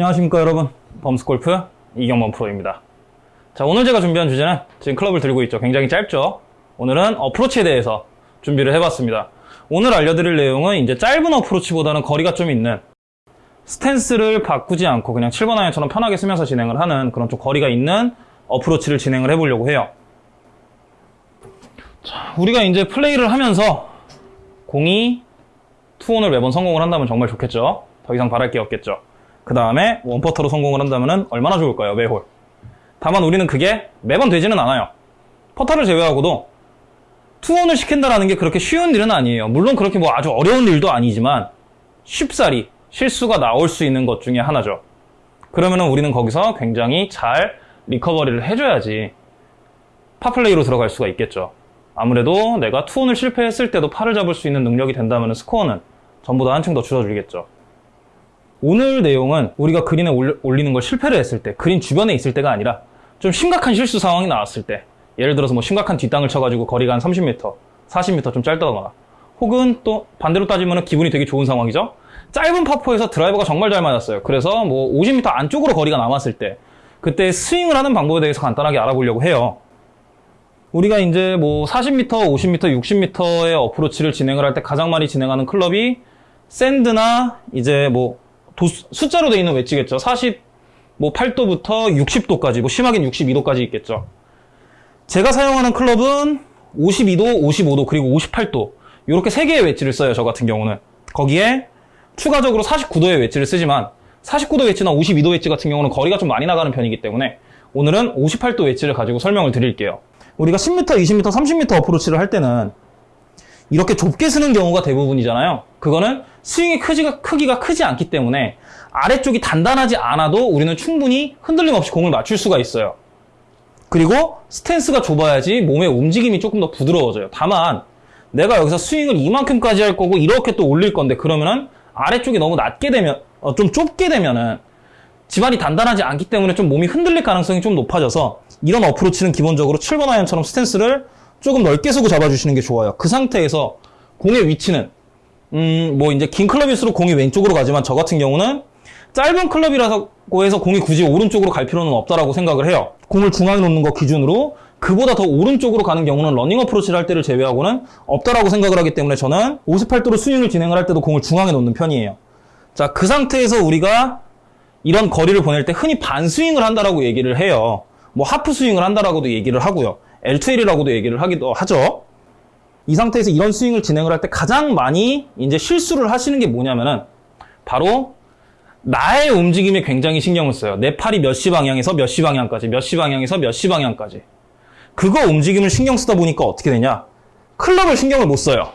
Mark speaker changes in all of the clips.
Speaker 1: 안녕하십니까 여러분. 범스골프 이경범 프로입니다. 자 오늘 제가 준비한 주제는 지금 클럽을 들고 있죠. 굉장히 짧죠? 오늘은 어프로치에 대해서 준비를 해봤습니다. 오늘 알려드릴 내용은 이제 짧은 어프로치보다는 거리가 좀 있는 스탠스를 바꾸지 않고 그냥 7번 아이언처럼 편하게 쓰면서 진행을 하는 그런 좀 거리가 있는 어프로치를 진행을 해보려고 해요. 자, 우리가 이제 플레이를 하면서 공이 two on을 매번 성공을 한다면 정말 좋겠죠? 더 이상 바랄 게 없겠죠 그 다음에 one putt로 성공을 한다면 얼마나 좋을까요? 매홀. 다만 우리는 그게 매번 되지는 않아요. 퍼터를 제외하고도 two on을 시킨다는 게 그렇게 쉬운 일은 아니에요. 물론 그렇게 뭐 아주 어려운 일도 아니지만 쉽사리 실수가 나올 수 있는 것 중에 하나죠. 그러면 우리는 거기서 굉장히 잘 recovery를 해줘야지 파플레이로 들어갈 수가 있겠죠. 아무래도 내가 투혼을 실패했을 때도 팔을 잡을 수 있는 능력이 된다면 스코어는 전부 다 한층 더 줄어들겠죠. 오늘 내용은 우리가 그린에 올리는 걸 실패를 했을 때 그린 주변에 있을 때가 아니라 좀 심각한 실수 상황이 나왔을 때 예를 들어서 뭐 심각한 뒷땅을 쳐가지고 거리가 한 30m, 40m 좀 짧다거나 혹은 또 반대로 따지면 기분이 되게 좋은 상황이죠? 짧은 파포에서 드라이버가 정말 잘 맞았어요. 그래서 뭐 50m 안쪽으로 거리가 남았을 때 그때 스윙을 하는 방법에 대해서 간단하게 알아보려고 해요. 우리가 이제 뭐 40m, 50m, 60m의 어프로치를 진행을 할 때 가장 많이 진행하는 클럽이 샌드나 이제 뭐 도, 숫자로 되어 있는 웨지겠죠. 40, 뭐 8도부터 60도까지, 뭐 심하게는 62도까지 있겠죠. 제가 사용하는 클럽은 52도, 55도, 그리고 58도 이렇게 세 개의 웨지를 써요. 저 같은 경우는. 거기에 추가적으로 49도의 웨지를 쓰지만 49도 웨지나 52도 웨지 같은 경우는 거리가 좀 많이 나가는 편이기 때문에 오늘은 58도 웨지를 가지고 설명을 드릴게요. 우리가 10m, 20m, 30m 어프로치를 할 때는 이렇게 좁게 쓰는 경우가 대부분이잖아요. 그거는 스윙의 크기가, 크기가 크지 않기 때문에 아래쪽이 단단하지 않아도 우리는 충분히 흔들림 없이 공을 맞출 수가 있어요. 그리고 스탠스가 좁아야지 몸의 움직임이 조금 더 부드러워져요. 다만 내가 여기서 스윙을 이만큼까지 할 거고 이렇게 또 올릴 건데 그러면은 아래쪽이 너무 낮게 되면 어, 좀 좁게 되면은 지반이 단단하지 않기 때문에 좀 몸이 흔들릴 가능성이 좀 높아져서 이런 어프로치는 기본적으로 7번 아이언처럼 스탠스를 조금 넓게 쓰고 잡아주시는 게 좋아요. 그 상태에서 공의 위치는 음, 뭐 이제 긴 클럽일수록 공이 왼쪽으로 가지만 저 같은 경우는 짧은 클럽이라고 해서 공이 굳이 오른쪽으로 갈 필요는 없다라고 생각을 해요. 공을 중앙에 놓는 거 기준으로 그보다 더 오른쪽으로 가는 경우는 러닝 어프로치를 할 때를 제외하고는 없다라고 생각을 하기 때문에 저는 58도로 스윙을 진행을 할 때도 공을 중앙에 놓는 편이에요. 자, 그 상태에서 우리가 이런 거리를 보낼 때 흔히 반스윙을 한다라고 얘기를 해요. 뭐 하프 스윙을 한다라고도 얘기를 하고요. L2L이라고도 얘기를 하기도 하죠. 이 상태에서 이런 스윙을 진행을 할 때 가장 많이 이제 실수를 하시는 게 뭐냐면은 바로 나의 움직임에 굉장히 신경을 써요. 내 팔이 몇 시 방향에서 몇 시 방향까지, 몇 시 방향에서 몇 시 방향까지. 그거 움직임을 신경 쓰다 보니까 어떻게 되냐? 클럽을 신경을 못 써요.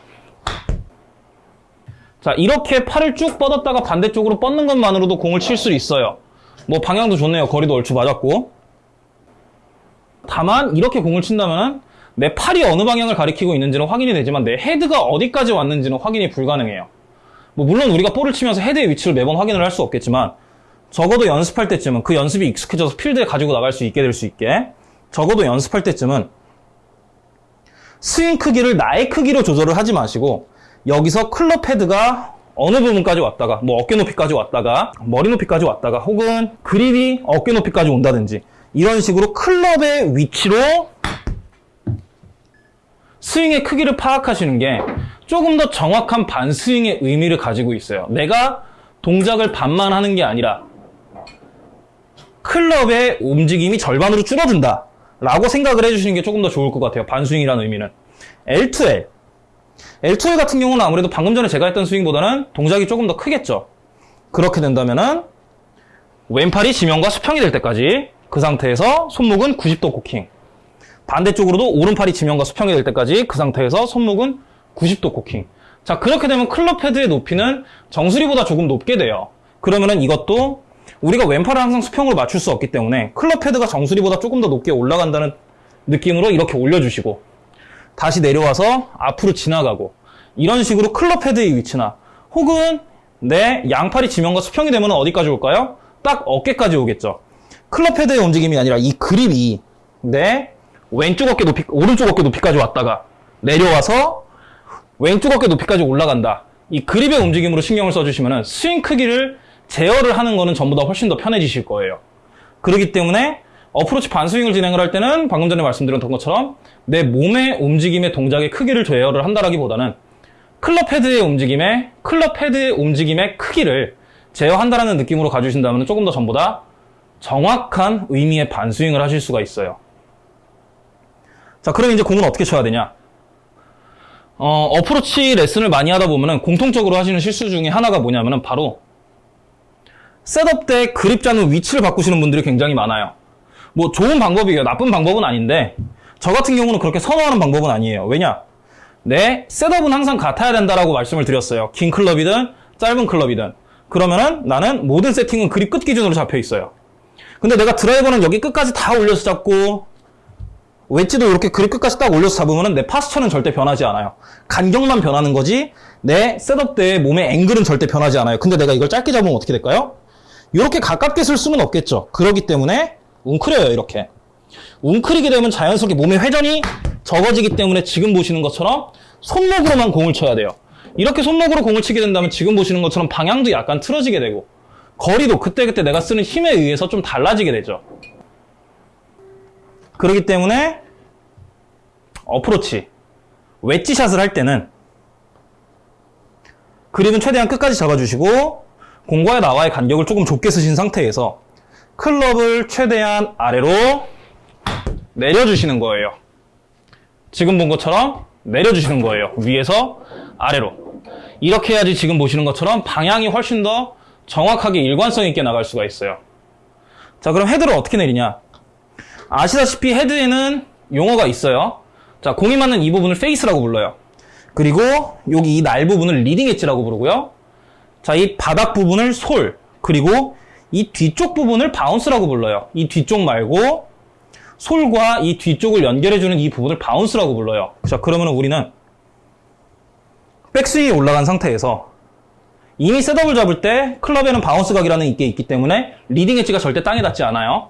Speaker 1: 자, 이렇게 팔을 쭉 뻗었다가 반대쪽으로 뻗는 것만으로도 공을 칠 수 있어요. 뭐 방향도 좋네요. 거리도 얼추 맞았고. 다만 이렇게 공을 친다면 내 팔이 어느 방향을 가리키고 있는지는 확인이 되지만 내 헤드가 어디까지 왔는지는 확인이 불가능해요. 뭐 물론 우리가 볼을 치면서 헤드의 위치를 매번 확인을 할 수 없겠지만 적어도 연습할 때쯤은 그 연습이 익숙해져서 필드에 가지고 나갈 수 있게 될 수 있게 적어도 연습할 때쯤은 스윙 크기를 나의 크기로 조절을 하지 마시고 여기서 클럽 헤드가 어느 부분까지 왔다가 뭐 어깨 높이까지 왔다가 머리 높이까지 왔다가 혹은 그립이 어깨 높이까지 온다든지 이런 식으로 클럽의 위치로 스윙의 크기를 파악하시는 게 조금 더 정확한 반스윙의 의미를 가지고 있어요. 내가 동작을 반만 하는 게 아니라 클럽의 움직임이 절반으로 줄어든다 라고 생각을 해주시는 게 조금 더 좋을 것 같아요. 반스윙이라는 의미는. L2L. L2L 같은 경우는 아무래도 방금 전에 제가 했던 스윙보다는 동작이 조금 더 크겠죠. 그렇게 된다면은 왼팔이 지면과 수평이 될 때까지 그 상태에서 손목은 90도 코킹. 반대쪽으로도 오른팔이 지면과 수평이 될 때까지 그 상태에서 손목은 90도 코킹. 자, 그렇게 되면 클럽 헤드의 높이는 정수리보다 조금 높게 돼요. 그러면은 이것도 우리가 왼팔을 항상 수평으로 맞출 수 없기 때문에 클럽 헤드가 정수리보다 조금 더 높게 올라간다는 느낌으로 이렇게 올려주시고 다시 내려와서 앞으로 지나가고 이런 식으로 클럽 헤드의 위치나 혹은 내 양팔이 지면과 수평이 되면 어디까지 올까요? 딱 어깨까지 오겠죠. 클럽 헤드의 움직임이 아니라 이 그립이 내 왼쪽 어깨 높이, 오른쪽 어깨 높이까지 왔다가 내려와서 왼쪽 어깨 높이까지 올라간다. 이 그립의 움직임으로 신경을 써주시면 스윙 크기를 제어를 하는 거는 전부 다 훨씬 더 편해지실 거예요. 그렇기 때문에 어프로치 반스윙을 진행을 할 때는 방금 전에 말씀드렸던 것처럼 내 몸의 움직임의 동작의 크기를 제어를 한다라기보다는 클럽 헤드의 움직임에 클럽 헤드의 움직임의 크기를 제어한다라는 느낌으로 가주신다면 조금 더 전보다 정확한 의미의 반스윙을 하실 수가 있어요. 자, 그럼 이제 공은 어떻게 쳐야 되냐? 어, 어프로치 레슨을 많이 하다 보면은 공통적으로 하시는 실수 중에 하나가 뭐냐면은 바로 셋업 때 그립 잡는 위치를 바꾸시는 분들이 굉장히 많아요. 뭐 좋은 방법이에요. 나쁜 방법은 아닌데 저 같은 경우는 그렇게 선호하는 방법은 아니에요. 왜냐? 내 셋업은 항상 같아야 된다라고 말씀을 드렸어요. 긴 클럽이든 짧은 클럽이든. 그러면은 나는 모든 세팅은 그립 끝 기준으로 잡혀 있어요. 근데 내가 드라이버는 여기 끝까지 다 올려서 잡고 웨지도 이렇게 그립 끝까지 딱 올려서 잡으면 내 파스처는 절대 변하지 않아요. 간격만 변하는 거지 내 셋업 때의 몸의 앵글은 절대 변하지 않아요. 근데 내가 이걸 짧게 잡으면 어떻게 될까요? 이렇게 가깝게 쓸 수는 없겠죠. 그렇기 때문에 웅크려요 이렇게. 웅크리게 되면 자연스럽게 몸의 회전이 적어지기 때문에 지금 보시는 것처럼 손목으로만 공을 쳐야 돼요. 이렇게 손목으로 공을 치게 된다면 지금 보시는 것처럼 방향도 약간 틀어지게 되고 거리도 그때그때 내가 쓰는 힘에 의해서 좀 달라지게 되죠. 그렇기 때문에 어프로치, 웨지샷을 할 때는 그립은 최대한 끝까지 잡아주시고 공과의 나와의 간격을 조금 좁게 쓰신 상태에서 클럽을 최대한 아래로 내려주시는 거예요. 지금 본 것처럼 내려주시는 거예요. 위에서 아래로. 이렇게 해야지 지금 보시는 것처럼 방향이 훨씬 더 정확하게 일관성 있게 나갈 수가 있어요. 자, 그럼 헤드를 어떻게 내리냐? 아시다시피 헤드에는 용어가 있어요. 자, 공이 맞는 이 부분을 페이스라고 불러요. 그리고 여기 이 날 부분을 leading edge라고 부르고요. 자, 이 바닥 부분을 sole, 그리고 이 뒤쪽 부분을 bounce라고 불러요. 이 뒤쪽 말고 sole과 이 뒤쪽을 연결해주는 이 부분을 bounce라고 불러요. 자, 그러면 우리는 백스윙이 올라간 상태에서 이미 setup을 잡을 때 클럽에는 bounce 각이라는 게 있기 때문에 leading edge가 절대 땅에 닿지 않아요.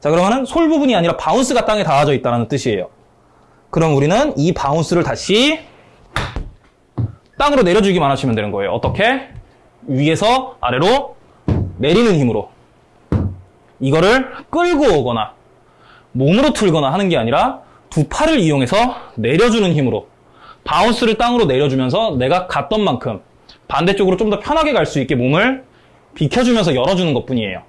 Speaker 1: 자, 그러면은 sole 부분이 아니라 bounce가 땅에 닿아져 있다는 뜻이에요. 그럼 우리는 이 bounce를 다시 땅으로 내려주기만 하시면 되는 거예요. 어떻게? 위에서 아래로 내리는 힘으로. 이거를 끌고 오거나 몸으로 틀거나 하는 게 아니라 두 팔을 이용해서 내려주는 힘으로 bounce를 땅으로 내려주면서 내가 갔던 만큼 반대쪽으로 좀 더 편하게 갈 수 있게 몸을 비켜주면서 열어주는 것 뿐이에요.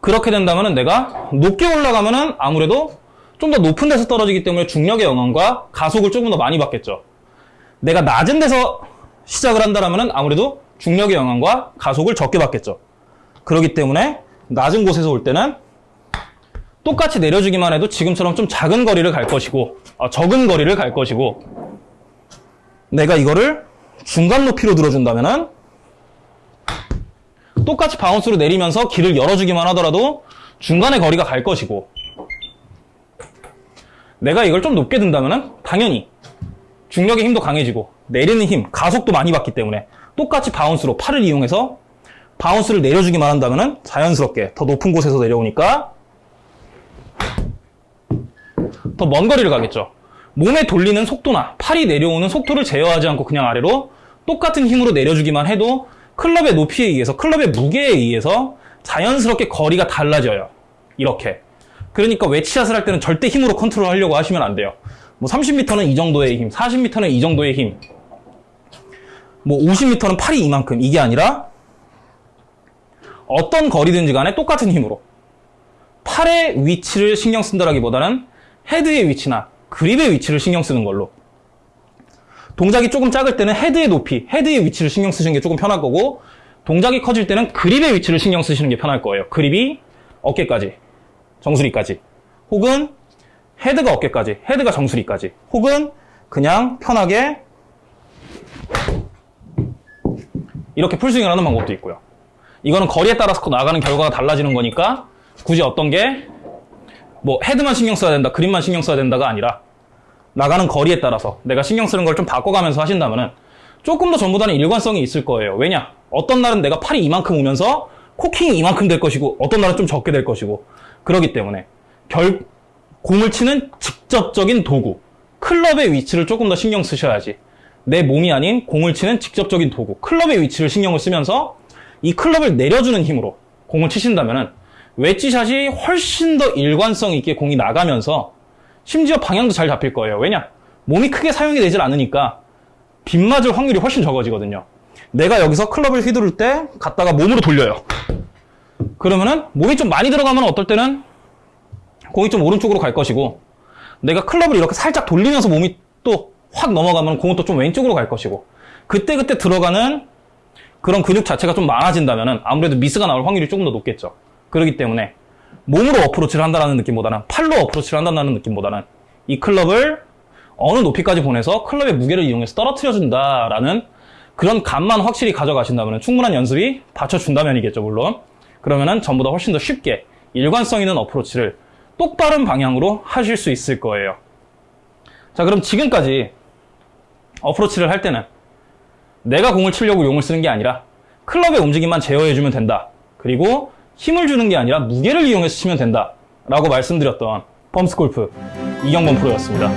Speaker 1: 그렇게 된다면 내가 높게 올라가면 아무래도 좀 더 높은 데서 떨어지기 때문에 중력의 영향과 가속을 조금 더 많이 받겠죠. 내가 낮은 데서 시작을 한다면 아무래도 중력의 영향과 가속을 적게 받겠죠. 그렇기 때문에 낮은 곳에서 올 때는 똑같이 내려주기만 해도 지금처럼 좀 작은 거리를 갈 것이고 어, 적은 거리를 갈 것이고 내가 이거를 중간 높이로 들어준다면 은 똑같이 바운스로 내리면서 길을 열어주기만 하더라도 중간의 거리가 갈 것이고 내가 이걸 좀 높게 든다면은 당연히 중력의 힘도 강해지고 내리는 힘, 가속도 많이 받기 때문에 똑같이 바운스로 팔을 이용해서 bounce를 내려주기만 한다면은 자연스럽게 더 높은 곳에서 내려오니까 더 먼 거리를 가겠죠. 몸에 돌리는 속도나 팔이 내려오는 속도를 제어하지 않고 그냥 아래로 똑같은 힘으로 내려주기만 해도 클럽의 높이에 의해서 클럽의 무게에 의해서 자연스럽게 거리가 달라져요. 이렇게. 그러니까 웨지샷을 할 때는 절대 힘으로 컨트롤 하려고 하시면 안 돼요. 뭐 30m는 이 정도의 힘, 40m는 이 정도의 힘, 뭐 50m는 팔이 이만큼 이게 아니라 어떤 거리든지 간에 똑같은 힘으로 팔의 위치를 신경 쓴다라기보다는 헤드의 위치나 그립의 위치를 신경 쓰는 걸로 동작이 조금 작을 때는 헤드의 높이, 헤드의 위치를 신경 쓰시는 게 조금 편할 거고 동작이 커질 때는 그립의 위치를 신경 쓰시는 게 편할 거예요. 그립이 어깨까지, 정수리까지 혹은 헤드가 어깨까지, 헤드가 정수리까지 혹은 그냥 편하게 이렇게 풀스윙을 하는 방법도 있고요. 이거는 거리에 따라서 나가는 결과가 달라지는 거니까 굳이 어떤 게 뭐 헤드만 신경 써야 된다, 그립만 신경 써야 된다가 아니라 나가는 거리에 따라서 내가 신경 쓰는 걸 좀 바꿔가면서 하신다면은 조금 더 전보다는 일관성이 있을 거예요. 왜냐? 어떤 날은 내가 팔이 이만큼 오면서 코킹이 이만큼 될 것이고 어떤 날은 좀 적게 될 것이고 그러기 때문에 결 공을 치는 직접적인 도구 클럽의 위치를 조금 더 신경 쓰셔야지 내 몸이 아닌 공을 치는 직접적인 도구 클럽의 위치를 신경을 쓰면서 이 클럽을 내려주는 힘으로 공을 치신다면 은 웨지샷이 훨씬 더 일관성 있게 공이 나가면서 심지어 방향도 잘 잡힐 거예요. 왜냐? 몸이 크게 사용이 되질 않으니까 빗 맞을 확률이 훨씬 적어지거든요. 내가 여기서 클럽을 휘두를 때 갔다가 몸으로 돌려요. 그러면은 몸이 좀 많이 들어가면 어떨 때는 공이 좀 오른쪽으로 갈 것이고 내가 클럽을 이렇게 살짝 돌리면서 몸이 또 확 넘어가면 공은 또 좀 왼쪽으로 갈 것이고 그때그때 들어가는 그런 근육 자체가 좀 많아진다면 아무래도 미스가 나올 확률이 조금 더 높겠죠. 그렇기 때문에 몸으로 어프로치를 한다는 느낌보다는 팔로 어프로치를 한다는 느낌보다는 이 클럽을 어느 높이까지 보내서 클럽의 무게를 이용해서 떨어뜨려준다라는 그런 감만 확실히 가져가신다면 충분한 연습이 받쳐준다면이겠죠, 물론. 그러면은 전보다 훨씬 더 쉽게 일관성 있는 어프로치를 똑바른 방향으로 하실 수 있을 거예요. 자, 그럼 지금까지 어프로치를 할 때는 내가 공을 치려고 용을 쓰는 게 아니라 클럽의 움직임만 제어해주면 된다. 그리고 힘을 주는 게 아니라 무게를 이용해서 치면 된다. 라고 말씀드렸던 펌스 골프 이경범 프로였습니다.